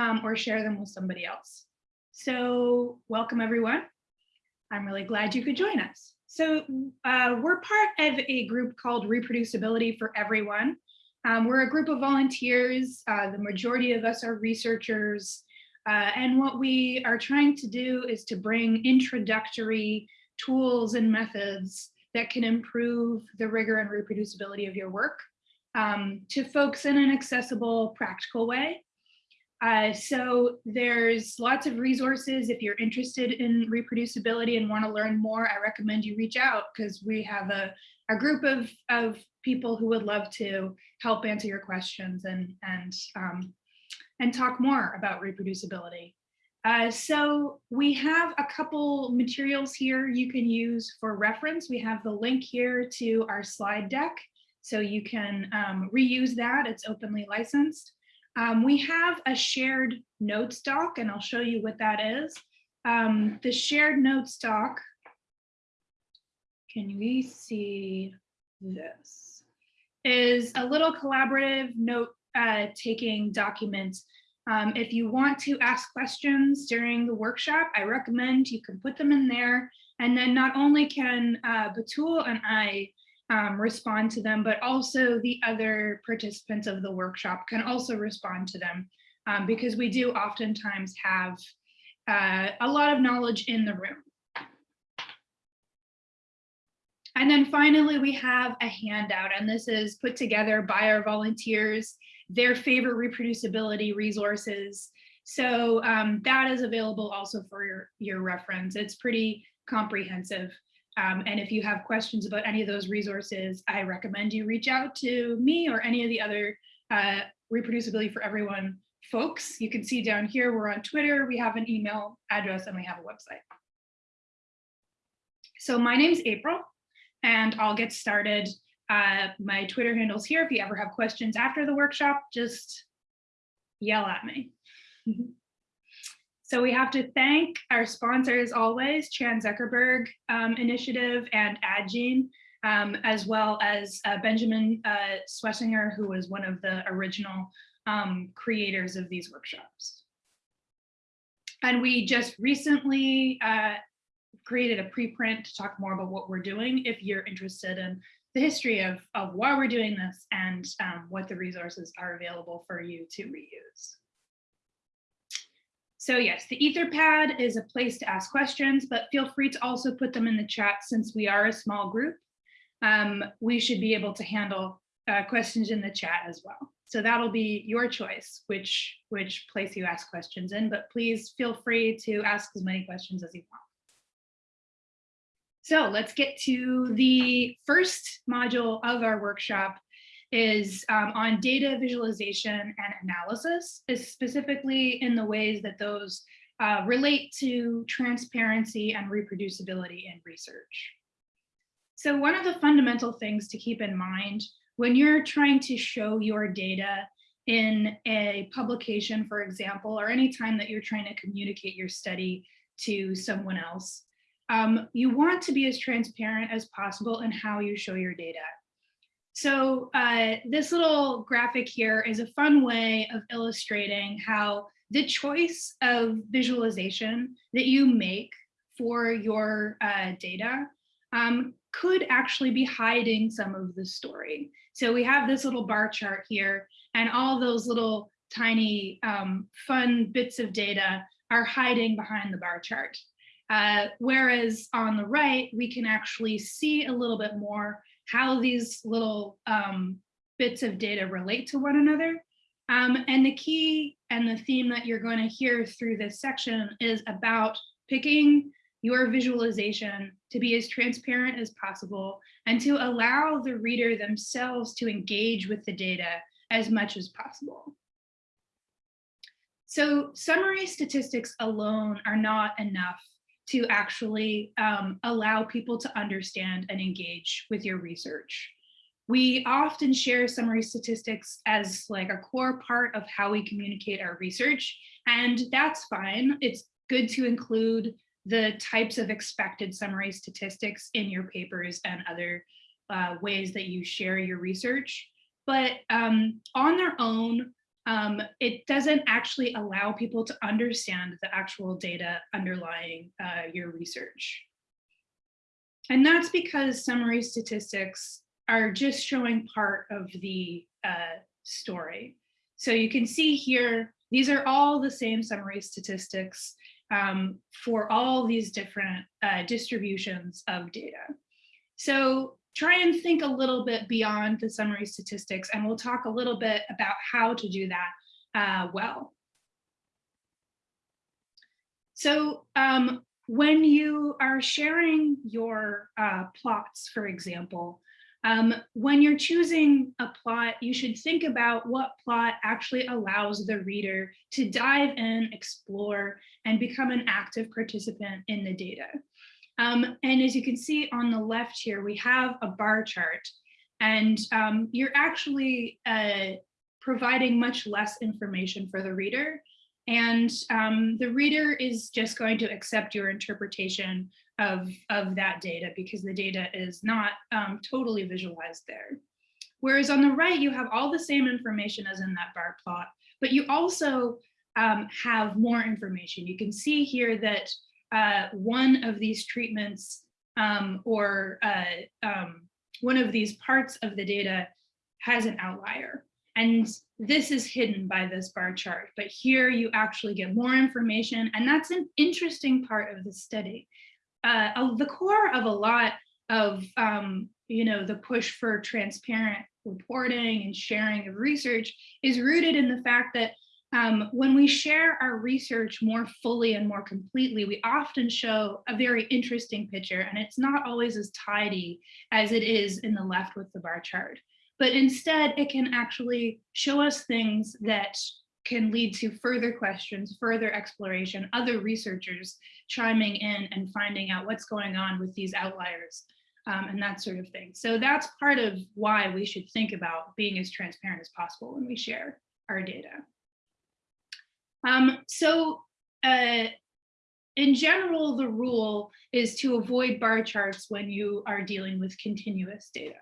um, or share them with somebody else. So welcome everyone. I'm really glad you could join us. So uh, we're part of a group called Reproducibility for Everyone. Um, we're a group of volunteers. Uh, the majority of us are researchers. Uh, and what we are trying to do is to bring introductory tools and methods that can improve the rigor and reproducibility of your work um, to folks in an accessible, practical way. Uh, so there's lots of resources. If you're interested in reproducibility and want to learn more, I recommend you reach out because we have a, a group of, of people who would love to help answer your questions and, and, um, and talk more about reproducibility. Uh, so we have a couple materials here you can use for reference. We have the link here to our slide deck, so you can um, reuse that. It's openly licensed. Um, we have a shared notes doc, and I'll show you what that is. Um, the shared notes doc, can we see this, is a little collaborative note uh, taking document um, if you want to ask questions during the workshop, I recommend you can put them in there. And then not only can uh, Batul and I um, respond to them, but also the other participants of the workshop can also respond to them um, because we do oftentimes have uh, a lot of knowledge in the room. And then finally, we have a handout, and this is put together by our volunteers their favorite reproducibility resources. So um, that is available also for your, your reference. It's pretty comprehensive. Um, and if you have questions about any of those resources, I recommend you reach out to me or any of the other uh, reproducibility for everyone folks. You can see down here, we're on Twitter, we have an email address and we have a website. So my name's April and I'll get started uh, my Twitter handle's here. If you ever have questions after the workshop, just yell at me. so we have to thank our sponsors always, Chan Zuckerberg um, Initiative and Addgene, um, as well as uh, Benjamin uh, Schwessinger, who was one of the original um, creators of these workshops. And we just recently uh, created a preprint to talk more about what we're doing if you're interested in the history of, of why we're doing this and um, what the resources are available for you to reuse. So yes, the Etherpad is a place to ask questions, but feel free to also put them in the chat since we are a small group. Um, we should be able to handle uh, questions in the chat as well. So that'll be your choice, which, which place you ask questions in, but please feel free to ask as many questions as you want. So let's get to the first module of our workshop is um, on data visualization and analysis, is specifically in the ways that those uh, relate to transparency and reproducibility in research. So one of the fundamental things to keep in mind when you're trying to show your data in a publication, for example, or any time that you're trying to communicate your study to someone else, um, you want to be as transparent as possible in how you show your data. So uh, this little graphic here is a fun way of illustrating how the choice of visualization that you make for your uh, data um, could actually be hiding some of the story. So we have this little bar chart here and all those little tiny um, fun bits of data are hiding behind the bar chart. Uh, whereas on the right, we can actually see a little bit more how these little um, bits of data relate to one another. Um, and the key and the theme that you're going to hear through this section is about picking your visualization to be as transparent as possible and to allow the reader themselves to engage with the data as much as possible. So summary statistics alone are not enough to actually um, allow people to understand and engage with your research. We often share summary statistics as like a core part of how we communicate our research, and that's fine. It's good to include the types of expected summary statistics in your papers and other uh, ways that you share your research. But um, on their own, um, it doesn't actually allow people to understand the actual data underlying uh, your research. And that's because summary statistics are just showing part of the uh, story. So you can see here, these are all the same summary statistics um, for all these different uh, distributions of data. So try and think a little bit beyond the summary statistics and we'll talk a little bit about how to do that uh, well. So um, when you are sharing your uh, plots, for example, um, when you're choosing a plot, you should think about what plot actually allows the reader to dive in, explore, and become an active participant in the data. Um, and as you can see on the left here, we have a bar chart and um, you're actually uh, providing much less information for the reader. And um, the reader is just going to accept your interpretation of, of that data because the data is not um, totally visualized there. Whereas on the right, you have all the same information as in that bar plot, but you also um, have more information. You can see here that uh, one of these treatments um, or uh, um, one of these parts of the data has an outlier. And this is hidden by this bar chart, but here you actually get more information. And that's an interesting part of the study. Uh, the core of a lot of, um, you know, the push for transparent reporting and sharing of research is rooted in the fact that um, when we share our research more fully and more completely, we often show a very interesting picture and it's not always as tidy as it is in the left with the bar chart. But instead, it can actually show us things that can lead to further questions, further exploration, other researchers chiming in and finding out what's going on with these outliers um, and that sort of thing. So that's part of why we should think about being as transparent as possible when we share our data. Um, so uh, in general, the rule is to avoid bar charts when you are dealing with continuous data.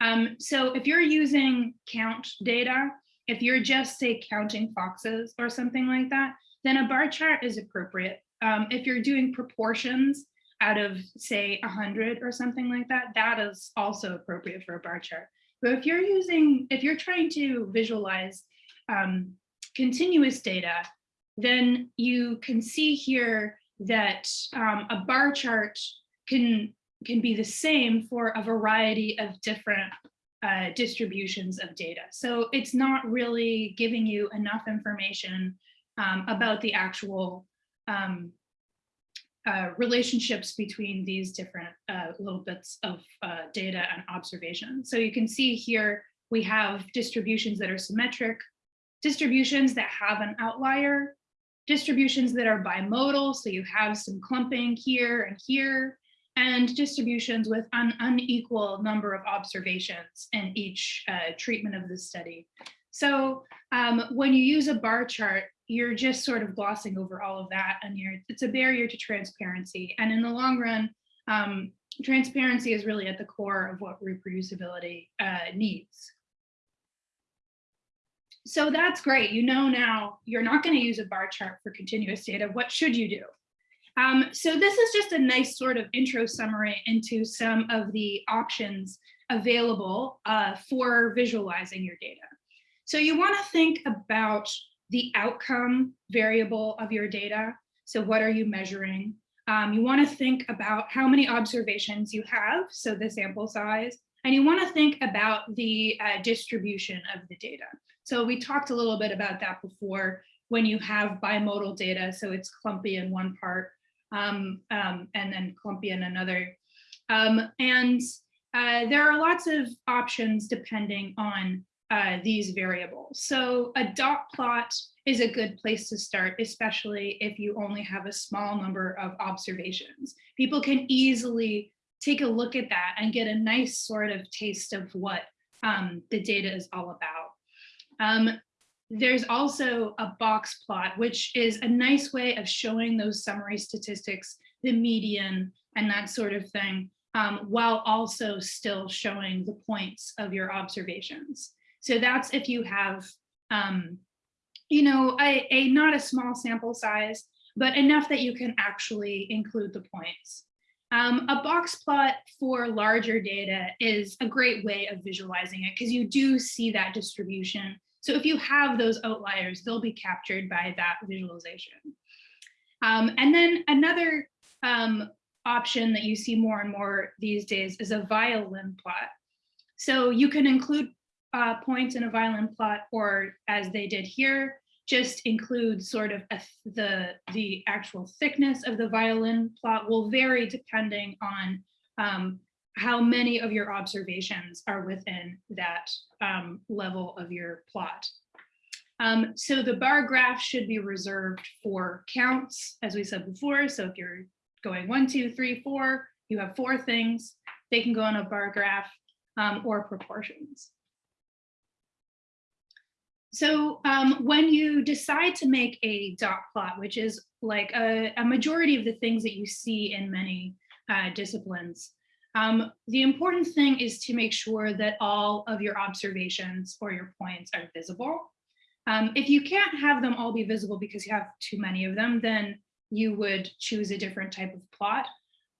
Um, so if you're using count data, if you're just say counting foxes or something like that, then a bar chart is appropriate. Um, if you're doing proportions out of say 100 or something like that, that is also appropriate for a bar chart. But if you're using, if you're trying to visualize um, continuous data, then you can see here that um, a bar chart can, can be the same for a variety of different uh, distributions of data. So it's not really giving you enough information um, about the actual um, uh, relationships between these different uh, little bits of uh, data and observation. So you can see here we have distributions that are symmetric, distributions that have an outlier, distributions that are bimodal, so you have some clumping here and here, and distributions with an unequal number of observations in each uh, treatment of the study. So um, when you use a bar chart, you're just sort of glossing over all of that and you're, it's a barrier to transparency. And in the long run, um, transparency is really at the core of what reproducibility uh, needs. So that's great. You know now you're not going to use a bar chart for continuous data. What should you do? Um, so this is just a nice sort of intro summary into some of the options available uh, for visualizing your data. So you want to think about the outcome variable of your data. So what are you measuring? Um, you want to think about how many observations you have, so the sample size, and you want to think about the uh, distribution of the data. So we talked a little bit about that before when you have bimodal data, so it's clumpy in one part um, um, and then clumpy in another. Um, and uh, there are lots of options depending on uh, these variables. So a dot plot is a good place to start, especially if you only have a small number of observations. People can easily take a look at that and get a nice sort of taste of what um, the data is all about. Um, there's also a box plot, which is a nice way of showing those summary statistics, the median and that sort of thing, um, while also still showing the points of your observations. So that's if you have um, you know, a, a not a small sample size, but enough that you can actually include the points. Um, a box plot for larger data is a great way of visualizing it because you do see that distribution. So if you have those outliers, they'll be captured by that visualization. Um, and then another um, option that you see more and more these days is a violin plot. So you can include uh, points in a violin plot, or as they did here, just include sort of a, the, the actual thickness of the violin plot will vary depending on um, how many of your observations are within that um, level of your plot. Um, so the bar graph should be reserved for counts, as we said before. So if you're going one, two, three, four, you have four things, they can go on a bar graph um, or proportions. So um, when you decide to make a dot plot, which is like a, a majority of the things that you see in many uh, disciplines, um, the important thing is to make sure that all of your observations or your points are visible. Um, if you can't have them all be visible because you have too many of them, then you would choose a different type of plot.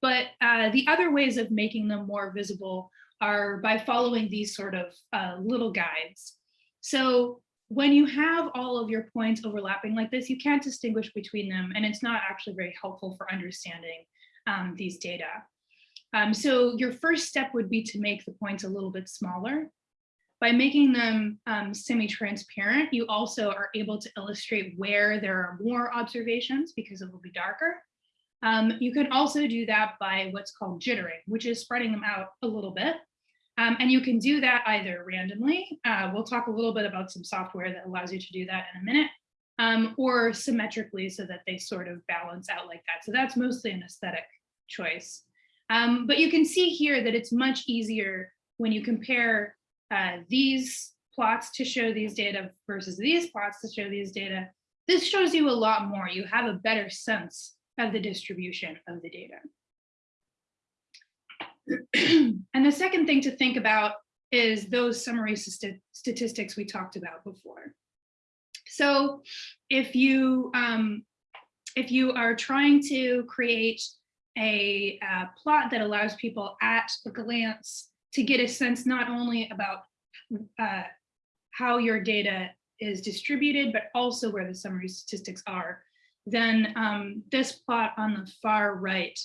But uh, the other ways of making them more visible are by following these sort of uh, little guides. So when you have all of your points overlapping like this, you can't distinguish between them, and it's not actually very helpful for understanding um, these data. Um, so your first step would be to make the points a little bit smaller. By making them um, semi-transparent, you also are able to illustrate where there are more observations because it will be darker. Um, you can also do that by what's called jittering, which is spreading them out a little bit. Um, and you can do that either randomly. Uh, we'll talk a little bit about some software that allows you to do that in a minute, um, or symmetrically so that they sort of balance out like that. So that's mostly an aesthetic choice. Um, but you can see here that it's much easier when you compare uh, these plots to show these data versus these plots to show these data. This shows you a lot more. You have a better sense of the distribution of the data. and the second thing to think about is those summary st statistics we talked about before. So if you um, if you are trying to create a, a plot that allows people at a glance to get a sense not only about uh, how your data is distributed, but also where the summary statistics are, then um, this plot on the far right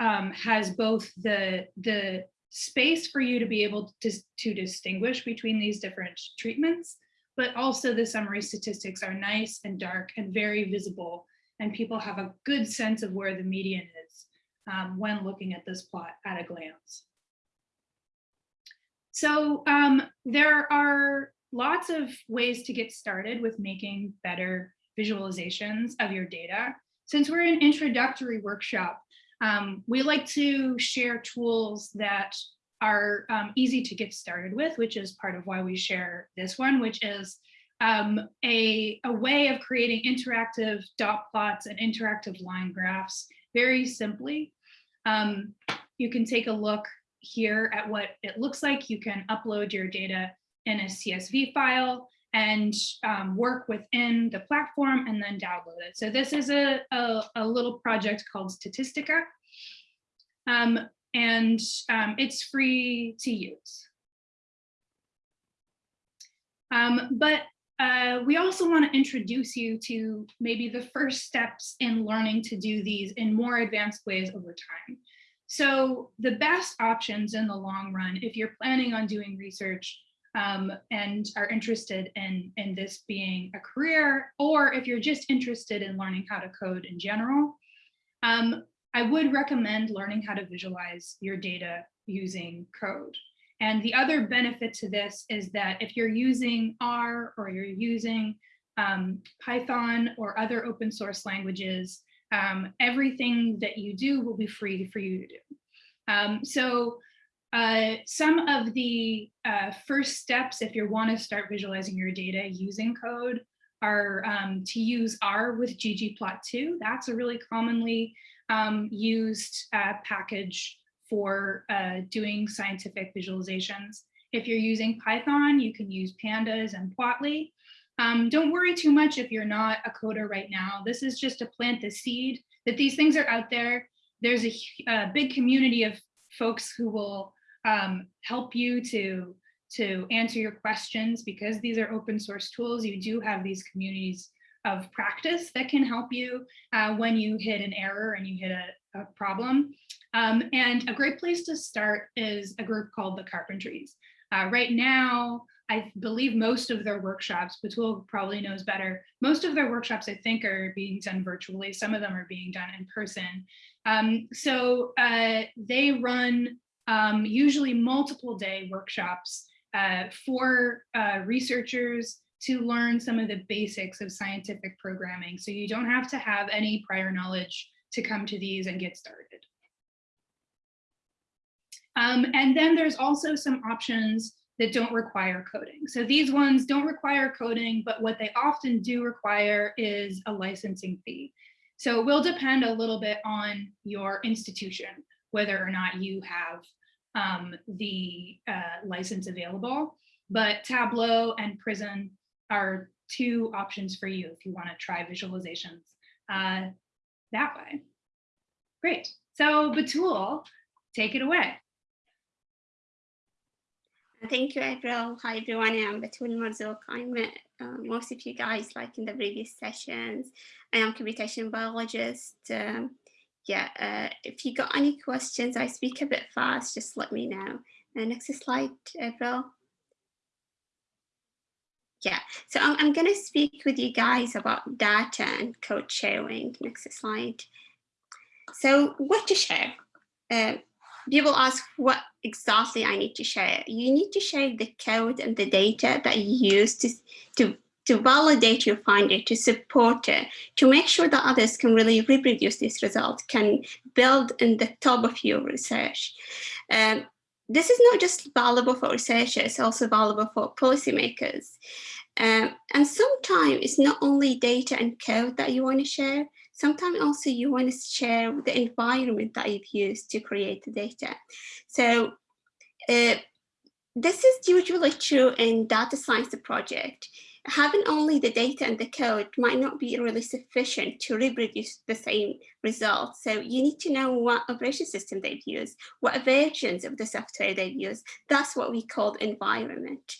um, has both the, the space for you to be able to, to distinguish between these different treatments, but also the summary statistics are nice and dark and very visible, and people have a good sense of where the median is um, when looking at this plot at a glance. So um, there are lots of ways to get started with making better visualizations of your data. Since we're an introductory workshop, um, we like to share tools that are um, easy to get started with, which is part of why we share this one, which is um, a, a way of creating interactive dot plots and interactive line graphs very simply. Um, you can take a look here at what it looks like. You can upload your data in a CSV file and um, work within the platform and then download it. So this is a, a, a little project called Statistica. Um, and um, it's free to use. Um, but uh, we also want to introduce you to maybe the first steps in learning to do these in more advanced ways over time. So the best options in the long run, if you're planning on doing research um, and are interested in, in this being a career, or if you're just interested in learning how to code in general, um, I would recommend learning how to visualize your data using code. And the other benefit to this is that if you're using R or you're using um, Python or other open source languages, um, everything that you do will be free for you to do. Um, so uh, some of the uh, first steps, if you want to start visualizing your data using code, are um, to use R with ggplot2. That's a really commonly um, used uh, package for uh, doing scientific visualizations. If you're using Python, you can use pandas and Plotly. Um, don't worry too much if you're not a coder right now. This is just to plant the seed that these things are out there. There's a, a big community of folks who will um, help you to, to answer your questions because these are open source tools. You do have these communities of practice that can help you uh, when you hit an error and you hit a, a problem. Um, and a great place to start is a group called the Carpentries. Uh, right now, I believe most of their workshops, Batul probably knows better, most of their workshops I think are being done virtually. Some of them are being done in person. Um, so uh, they run um, usually multiple day workshops uh, for uh, researchers to learn some of the basics of scientific programming. So you don't have to have any prior knowledge to come to these and get started. Um, and then there's also some options that don't require coding. So these ones don't require coding, but what they often do require is a licensing fee. So it will depend a little bit on your institution, whether or not you have um, the uh, license available. But Tableau and Prism are two options for you if you want to try visualizations uh, that way. Great. So Batul, take it away. Thank you, April. Hi, everyone. I'm Batul Marzouk. I met uh, most of you guys like in the previous sessions. I am computation biologist. Um, yeah, uh, if you got any questions, I speak a bit fast, just let me know. Uh, next slide, April. Yeah, so I'm, I'm going to speak with you guys about data and code sharing. Next slide. So what to share? Uh, people ask what exactly I need to share. You need to share the code and the data that you use to, to, to validate your finding, to support it, to make sure that others can really reproduce this result, can build in the top of your research. Um, this is not just valuable for researchers, it's also valuable for policymakers. Um, and sometimes it's not only data and code that you want to share, Sometimes also you want to share the environment that you've used to create the data. So uh, this is usually true in data science project. Having only the data and the code might not be really sufficient to reproduce the same results. So you need to know what operation system they've used, what versions of the software they've used. That's what we call environment.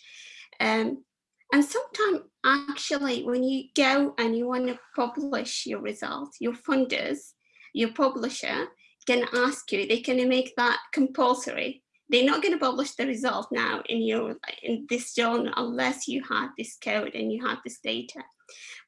Um, and sometimes actually when you go and you want to publish your results, your funders, your publisher can ask you, they can make that compulsory. They're not going to publish the result now in your in this journal unless you have this code and you have this data.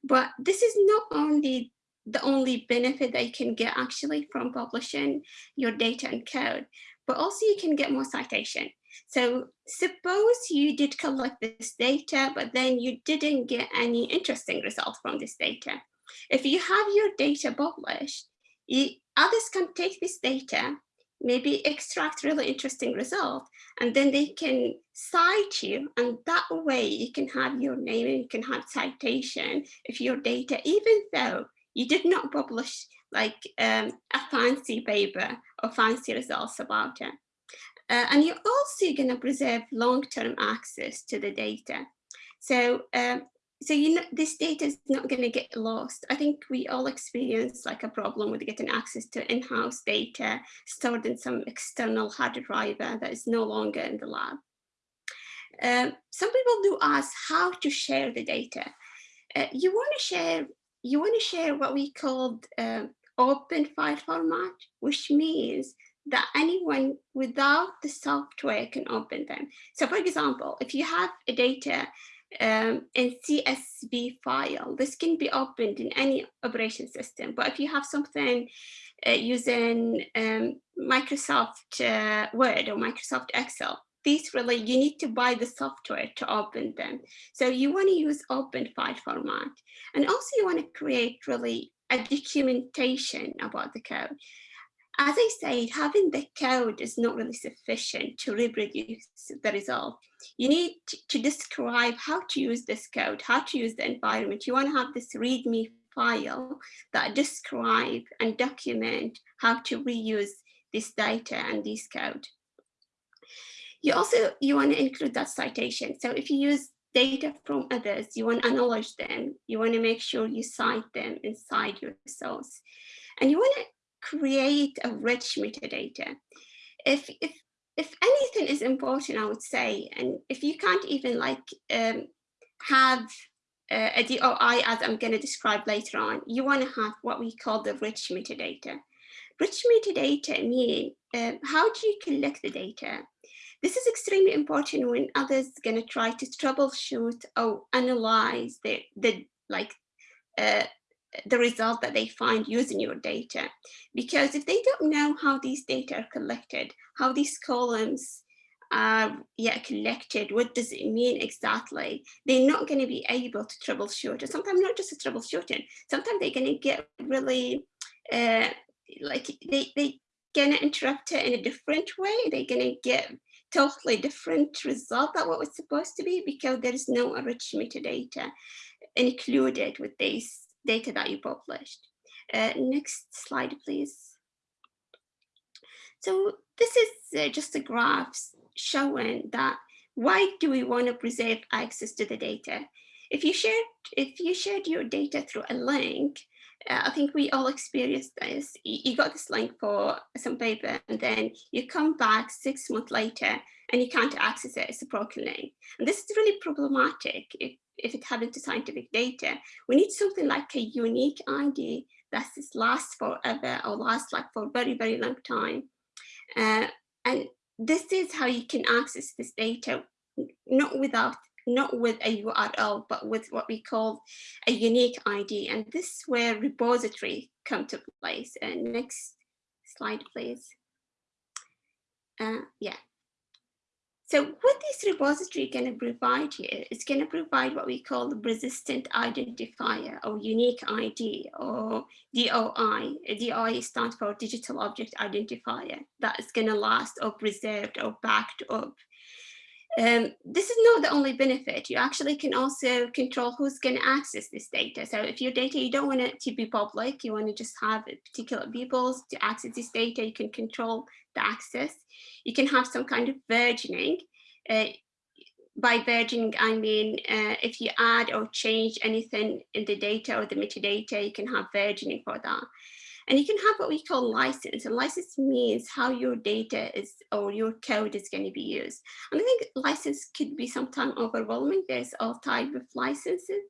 But this is not only the only benefit that you can get actually from publishing your data and code, but also you can get more citation. So suppose you did collect this data, but then you didn't get any interesting results from this data. If you have your data published, you, others can take this data, maybe extract really interesting result, and then they can cite you, and that way you can have your name and you can have citation if your data, even though you did not publish like um, a fancy paper or fancy results about it. Uh, and you're also going to preserve long-term access to the data. So, um, so you know, this data is not going to get lost. I think we all experience like a problem with getting access to in-house data stored in some external hard drive that is no longer in the lab. Um, some people do ask how to share the data. Uh, you want to share, you want to share what we called uh, open file format, which means that anyone without the software can open them. So for example, if you have a data um, in CSV file, this can be opened in any operation system. But if you have something uh, using um, Microsoft uh, Word or Microsoft Excel, these really, you need to buy the software to open them. So you want to use open file format. And also you want to create really a documentation about the code. As I said, having the code is not really sufficient to reproduce the result. You need to describe how to use this code, how to use the environment. You want to have this README file that describe and document how to reuse this data and this code. You also, you want to include that citation. So if you use data from others, you want to analyze them, you want to make sure you cite them inside your source, and you want to create a rich metadata. If, if, if anything is important, I would say, and if you can't even like um, have uh, a DOI as I'm going to describe later on, you want to have what we call the rich metadata. Rich metadata mean uh, how do you collect the data? This is extremely important when others are going to try to troubleshoot or analyze the, the like uh, the result that they find using your data. Because if they don't know how these data are collected, how these columns are yeah, collected, what does it mean exactly, they're not going to be able to troubleshoot. And sometimes not just troubleshooting, sometimes they're going to get really, uh, like they, they going to interrupt it in a different way. They're going to get totally different result than what was supposed to be because there is no rich metadata included with this data that you published. Uh, next slide, please. So this is uh, just a graph showing that why do we want to preserve access to the data? If you shared, if you shared your data through a link, uh, I think we all experienced this. You, you got this link for some paper and then you come back six months later and you can't access it, it's a broken link. And this is really problematic if it happens to scientific data. We need something like a unique ID that lasts forever or lasts like for a very, very long time. Uh, and this is how you can access this data, not without not with a URL, but with what we call a unique ID. And this is where repository come to place. And next slide, please. Uh, yeah. So what this repository is going to provide here is going to provide what we call the persistent identifier or unique ID or DOI. DOI stands for digital object identifier that is going to last or preserved or backed up um, this is not the only benefit. You actually can also control who's going to access this data. So if your data, you don't want it to be public, you want to just have particular people to access this data, you can control the access. You can have some kind of versioning. Uh, by versioning, I mean, uh, if you add or change anything in the data or the metadata, you can have versioning for that. And you can have what we call license. And license means how your data is or your code is going to be used. And I think license could be sometimes overwhelming. There's all type of licenses.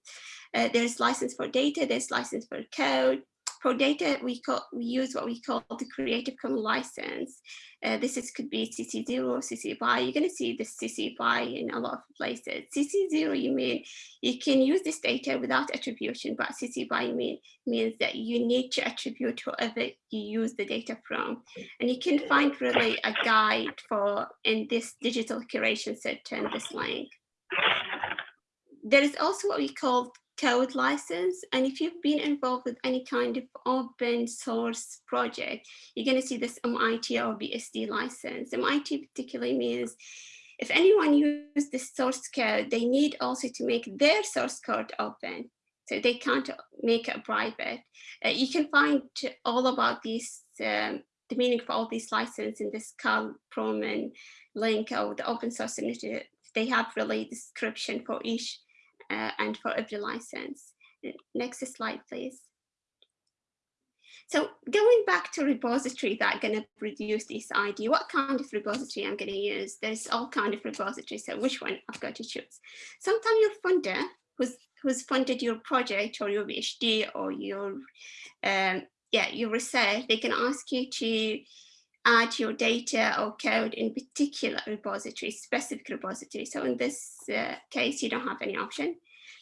Uh, there's license for data, there's license for code, for data, we, call, we use what we call the Creative Commons license. Uh, this is, could be CC0, CC BY. You're going to see this CC BY in a lot of places. CC0, you mean you can use this data without attribution, but CC BY mean, means that you need to attribute whoever you use the data from. And you can find really a guide for in this digital curation center in this link. There is also what we call code license. And if you've been involved with any kind of open source project, you're going to see this MIT or BSD license. MIT particularly means if anyone uses this source code, they need also to make their source code open. So they can't make it private. Uh, you can find all about these, um, the meaning for all these licenses in this Carl Frohman link or the open source initiative. They have really description for each uh, and for every license. Next slide, please. So going back to repository that going to produce this ID, what kind of repository I'm going to use? There's all kind of repositories, so which one I've got to choose? Sometimes your funder who's, who's funded your project or your PhD or your, um, yeah, your research, they can ask you to add your data or code in particular repository, specific repository. So in this uh, case, you don't have any option.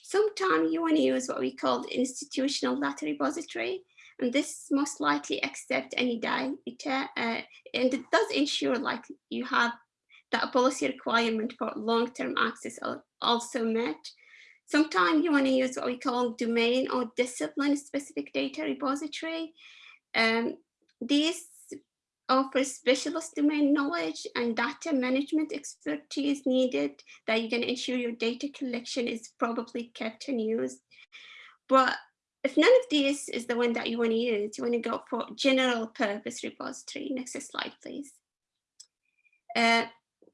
Sometimes you want to use what we call institutional data repository, and this most likely accept any data, uh, and it does ensure like you have that policy requirement for long-term access also met. Sometimes you want to use what we call domain or discipline specific data repository. Um, these offer specialist domain knowledge and data management expertise needed that you can ensure your data collection is probably kept and used. But if none of these is the one that you want to use, you want to go for general purpose repository. Next slide, please. Uh,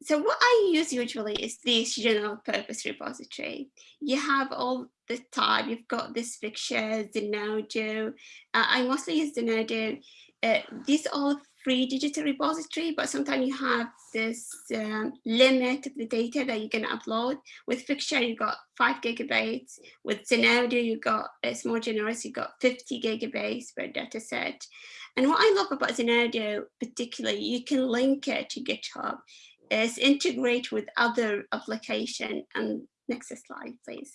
so what I use usually is this general purpose repository. You have all the tab, you've got this Figshare, Zenodo. Uh, I mostly use Zenodo. Uh, these all free digital repository, but sometimes you have this um, limit of the data that you can upload. With Figshare, you got five gigabytes. With Zenodo, you got, it's more generous, you got 50 gigabytes per data set. And what I love about Zenodo particularly, you can link it to GitHub. It's integrate with other application. And next slide, please.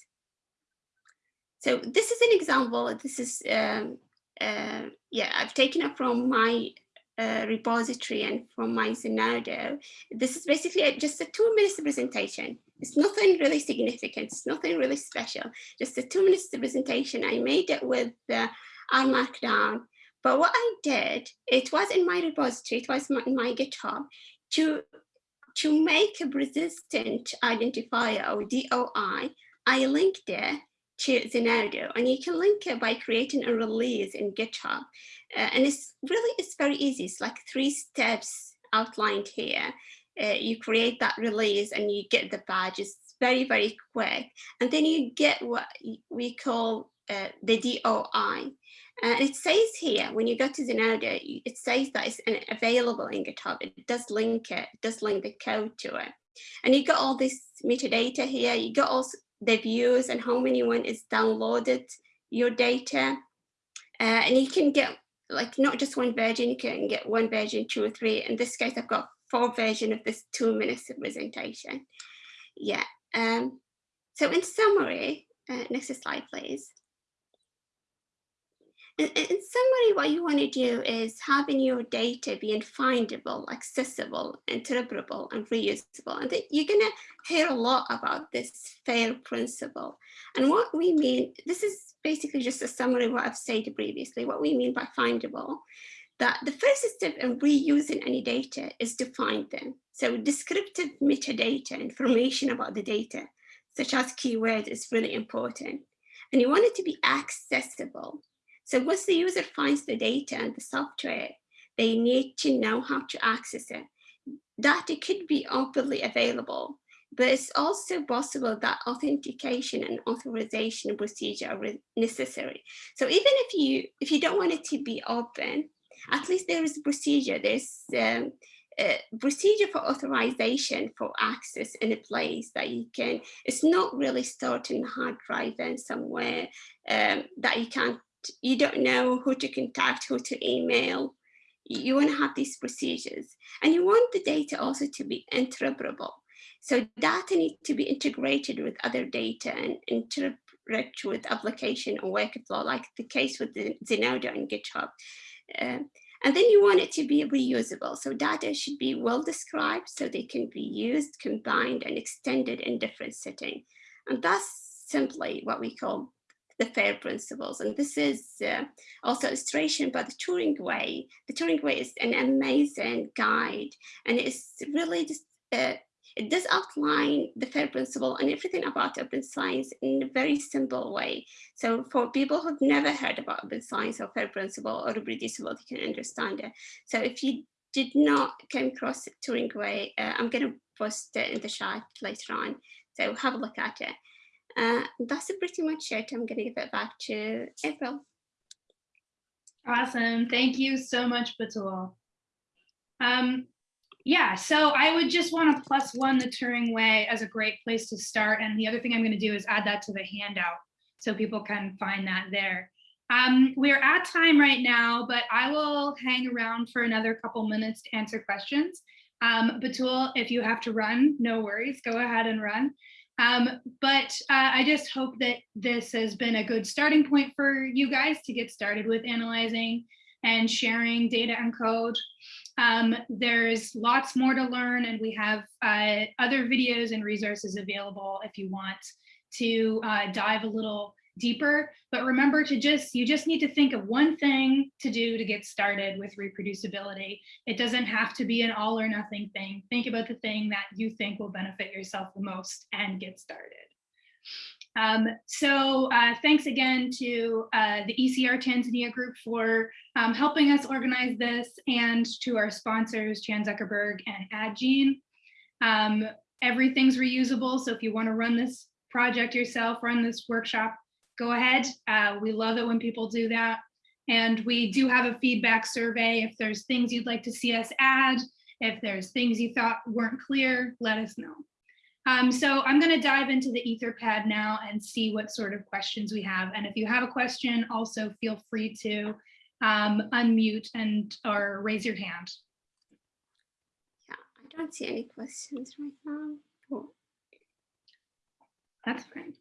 So this is an example. This is, um, uh, yeah, I've taken it from my uh, repository and from my Zenodo. This is basically just a two minutes presentation. It's nothing really significant. It's nothing really special. Just a two minutes presentation. I made it with uh, R Markdown. But what I did, it was in my repository, it was in my GitHub, to, to make a persistent identifier or DOI, I linked it to Zenodo and you can link it by creating a release in GitHub. Uh, and it's really, it's very easy. It's like three steps outlined here. Uh, you create that release and you get the badge. It's very, very quick. And then you get what we call uh, the DOI. And it says here, when you go to Zenodo, it says that it's available in GitHub. It does link it, it does link the code to it. And you got all this metadata here. You got also the views and how many one is downloaded your data. Uh, and you can get like not just one version, you can get one version, two or three. In this case, I've got four version of this two minutes of presentation. Yeah. Um, so in summary, uh, next slide, please. In, summary, what you want to do is having your data being findable, accessible, interpretable, and reusable. And you're going to hear a lot about this FAIR principle. And what we mean, this is basically just a summary of what I've said previously, what we mean by findable, that the first step in reusing any data is to find them. So descriptive metadata, information about the data, such as keywords is really important. And you want it to be accessible. So once the user finds the data and the software, they need to know how to access it. Data could be openly available, but it's also possible that authentication and authorization procedure are necessary. So even if you if you don't want it to be open, at least there is a procedure. There's um, a procedure for authorization for access in a place that you can. It's not really stored in a hard drive and somewhere um, that you can't you don't know who to contact, who to email. You want to have these procedures and you want the data also to be interpretable. So data need to be integrated with other data and interpret with application or workflow, like the case with the Zenodo and GitHub. Uh, and then you want it to be reusable. So data should be well described so they can be used, combined, and extended in different setting. And that's simply what we call the FAIR principles. And this is uh, also illustration by the Turing Way. The Turing Way is an amazing guide and it's really just, uh, it does outline the FAIR principle and everything about open science in a very simple way. So for people who've never heard about open science or FAIR principle or reproducible, they can understand it. So if you did not come across Turing Way, uh, I'm going to post it in the chat later on. So have a look at it. Uh, that's pretty much it. I'm going to give it back to April. Awesome. Thank you so much, Batul. Um, yeah, so I would just want to plus one the Turing Way as a great place to start. And the other thing I'm going to do is add that to the handout so people can find that there. Um, we're at time right now, but I will hang around for another couple minutes to answer questions. Um, Batul, if you have to run, no worries, go ahead and run. Um, but uh, I just hope that this has been a good starting point for you guys to get started with analyzing and sharing data and code. Um, there's lots more to learn and we have uh, other videos and resources available if you want to uh, dive a little deeper, but remember to just, you just need to think of one thing to do to get started with reproducibility. It doesn't have to be an all or nothing thing. Think about the thing that you think will benefit yourself the most and get started. Um, so uh, thanks again to uh, the ECR Tanzania group for um, helping us organize this and to our sponsors, Chan Zuckerberg and Addgene. Um, everything's reusable, so if you want to run this project yourself, run this workshop, go ahead. Uh, we love it when people do that. And we do have a feedback survey. If there's things you'd like to see us add, if there's things you thought weren't clear, let us know. Um, so I'm going to dive into the Etherpad now and see what sort of questions we have. And if you have a question, also feel free to um, unmute and or raise your hand. Yeah, I don't see any questions right now. Oh, That's fine.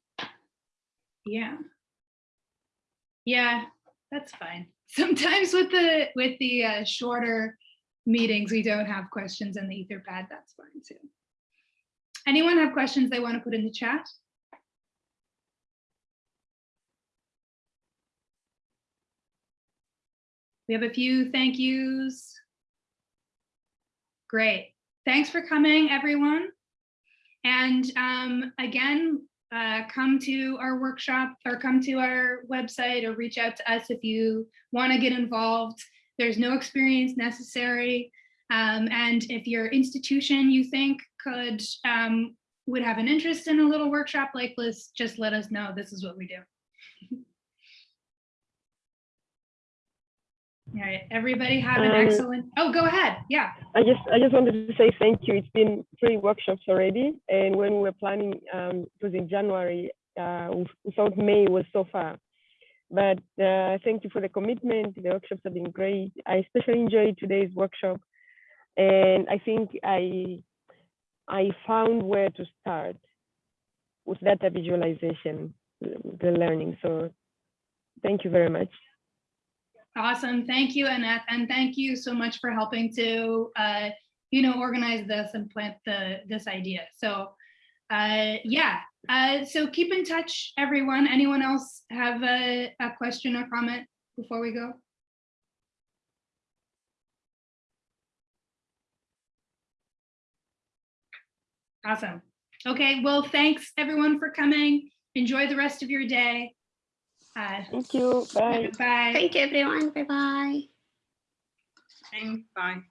Yeah. Yeah, that's fine. Sometimes with the with the uh, shorter meetings, we don't have questions in the Etherpad. That's fine too. Anyone have questions they want to put in the chat? We have a few thank yous. Great. Thanks for coming, everyone. And um, again, uh, come to our workshop or come to our website or reach out to us if you want to get involved. There's no experience necessary. Um, and if your institution you think could um, would have an interest in a little workshop like this, just let us know. This is what we do. All right, everybody have an Um, excellent, oh, go ahead. Yeah. I just I just wanted to say thank you. It's been three workshops already, and when we were planning, um, it was in January. Uh, we, thought May was so far, but uh, thank you for the commitment. The workshops have been great. I especially enjoyed today's workshop, and I think I I found where to start with data visualization, the learning. So thank you very much. Awesome. Thank you, Annette. And thank you so much for helping to, uh, you know, organize this and plant the this idea. So uh, yeah, uh, so keep in touch, everyone. Anyone else have a, a question or comment before we go? Awesome. Okay, well, thanks everyone for coming. Enjoy the rest of your day. Uh, Thank you. Bye. bye. Thank you, everyone. Bye bye. Bye.